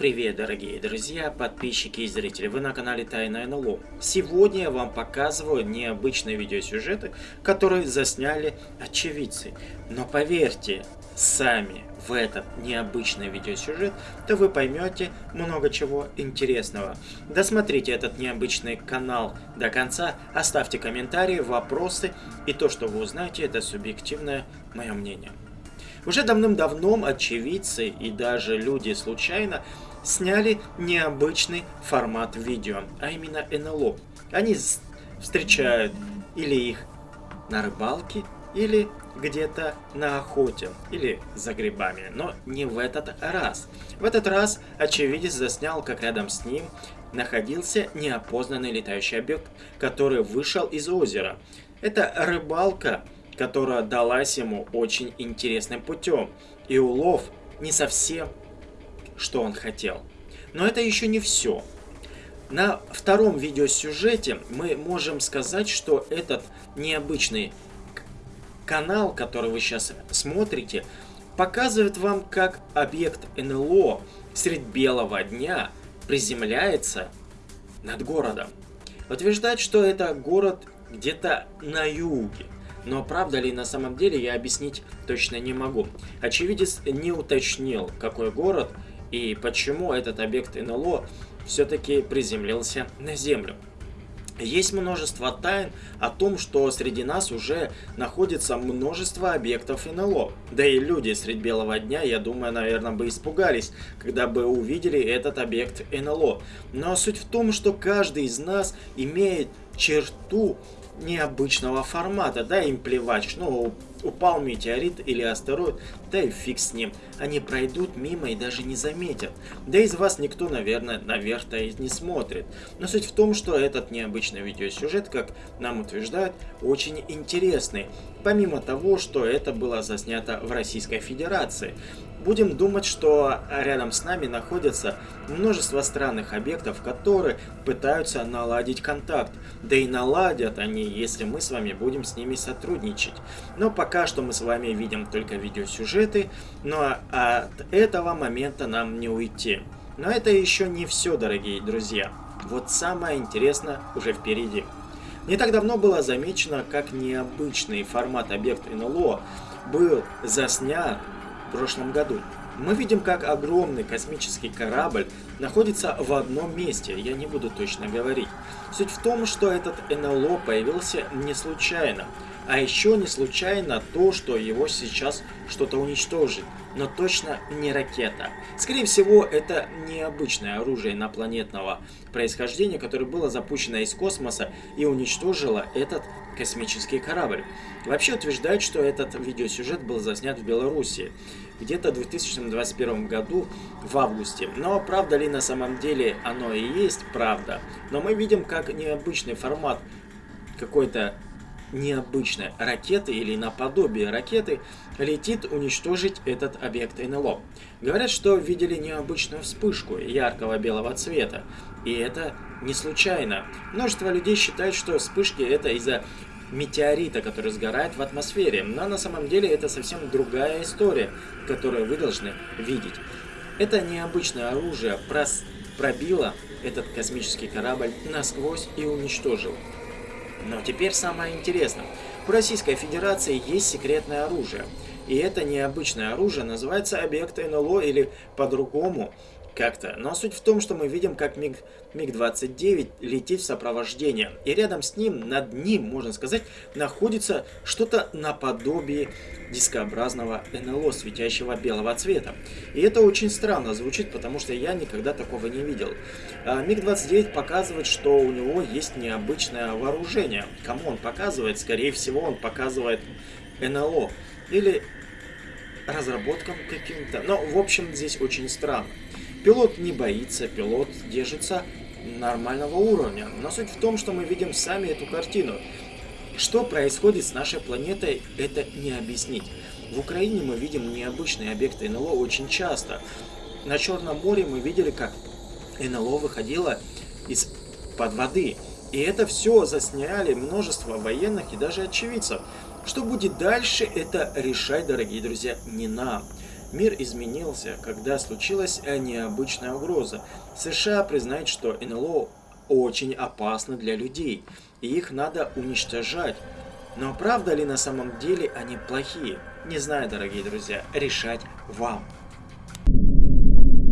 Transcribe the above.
Привет, дорогие друзья, подписчики и зрители, вы на канале Тайна НЛО. Сегодня я вам показываю необычные видеосюжеты, которые засняли очевидцы. Но поверьте, сами в этот необычный видеосюжет, то вы поймете много чего интересного. Досмотрите этот необычный канал до конца, оставьте комментарии, вопросы, и то, что вы узнаете, это субъективное мое мнение. Уже давным-давно очевидцы и даже люди случайно сняли необычный формат видео, а именно НЛО. Они встречают или их на рыбалке, или где-то на охоте, или за грибами, но не в этот раз. В этот раз очевидец заснял, как рядом с ним находился неопознанный летающий объект, который вышел из озера. Это рыбалка которая далась ему очень интересным путем, и улов не совсем, что он хотел. Но это еще не все. На втором видеосюжете мы можем сказать, что этот необычный канал, который вы сейчас смотрите, показывает вам, как объект НЛО средь белого дня приземляется над городом. Утверждать, что это город где-то на юге. Но правда ли на самом деле я объяснить точно не могу. Очевидец не уточнил, какой город и почему этот объект НЛО все-таки приземлился на Землю. Есть множество тайн о том, что среди нас уже находится множество объектов НЛО. Да и люди средь белого дня, я думаю, наверное, бы испугались, когда бы увидели этот объект НЛО. Но суть в том, что каждый из нас имеет черту необычного формата, да, им плевать, ну, упал метеорит или астероид, да и фиг с ним, они пройдут мимо и даже не заметят. Да из вас никто, наверное, наверх-то и не смотрит. Но суть в том, что этот необычный видеосюжет, как нам утверждают, очень интересный. Помимо того, что это было заснято в Российской Федерации. Будем думать, что рядом с нами находятся множество странных объектов, которые пытаются наладить контакт. Да и наладят они, если мы с вами будем с ними сотрудничать. Но пока что мы с вами видим только видеосюжеты, но от этого момента нам не уйти. Но это еще не все, дорогие друзья. Вот самое интересное уже впереди. Не так давно было замечено, как необычный формат объекта НЛО был заснят в прошлом году. Мы видим, как огромный космический корабль находится в одном месте, я не буду точно говорить. Суть в том, что этот НЛО появился не случайно. А еще не случайно то, что его сейчас что-то уничтожит, но точно не ракета. Скорее всего, это необычное оружие инопланетного происхождения, которое было запущено из космоса и уничтожило этот космический корабль. Вообще утверждают, что этот видеосюжет был заснят в Беларуси где-то в 2021 году в августе. Но правда ли на самом деле оно и есть правда? Но мы видим, как необычный формат какой-то необычной ракеты или наподобие ракеты летит уничтожить этот объект НЛО. Говорят, что видели необычную вспышку яркого белого цвета. И это не случайно. Множество людей считают, что вспышки это из-за метеорита, который сгорает в атмосфере. Но на самом деле это совсем другая история, которую вы должны видеть. Это необычное оружие прос пробило этот космический корабль насквозь и уничтожило. Но теперь самое интересное. У Российской Федерации есть секретное оружие. И это необычное оружие называется объект НЛО или по-другому как-то. Но суть в том, что мы видим, как МиГ, МиГ-29 летит в сопровождение. И рядом с ним, над ним, можно сказать, находится что-то наподобие дискообразного НЛО, светящего белого цвета. И это очень странно звучит, потому что я никогда такого не видел. А МиГ-29 показывает, что у него есть необычное вооружение. Кому он показывает? Скорее всего, он показывает НЛО. Или разработкам каким-то. Но, в общем, здесь очень странно. Пилот не боится, пилот держится нормального уровня. Но суть в том, что мы видим сами эту картину. Что происходит с нашей планетой, это не объяснить. В Украине мы видим необычные объекты НЛО очень часто. На Черном море мы видели, как НЛО выходило из-под воды. И это все засняли множество военных и даже очевидцев. Что будет дальше, это решать, дорогие друзья, не нам. Мир изменился, когда случилась необычная угроза. США признает, что НЛО очень опасно для людей, и их надо уничтожать. Но правда ли на самом деле они плохие? Не знаю, дорогие друзья, решать вам.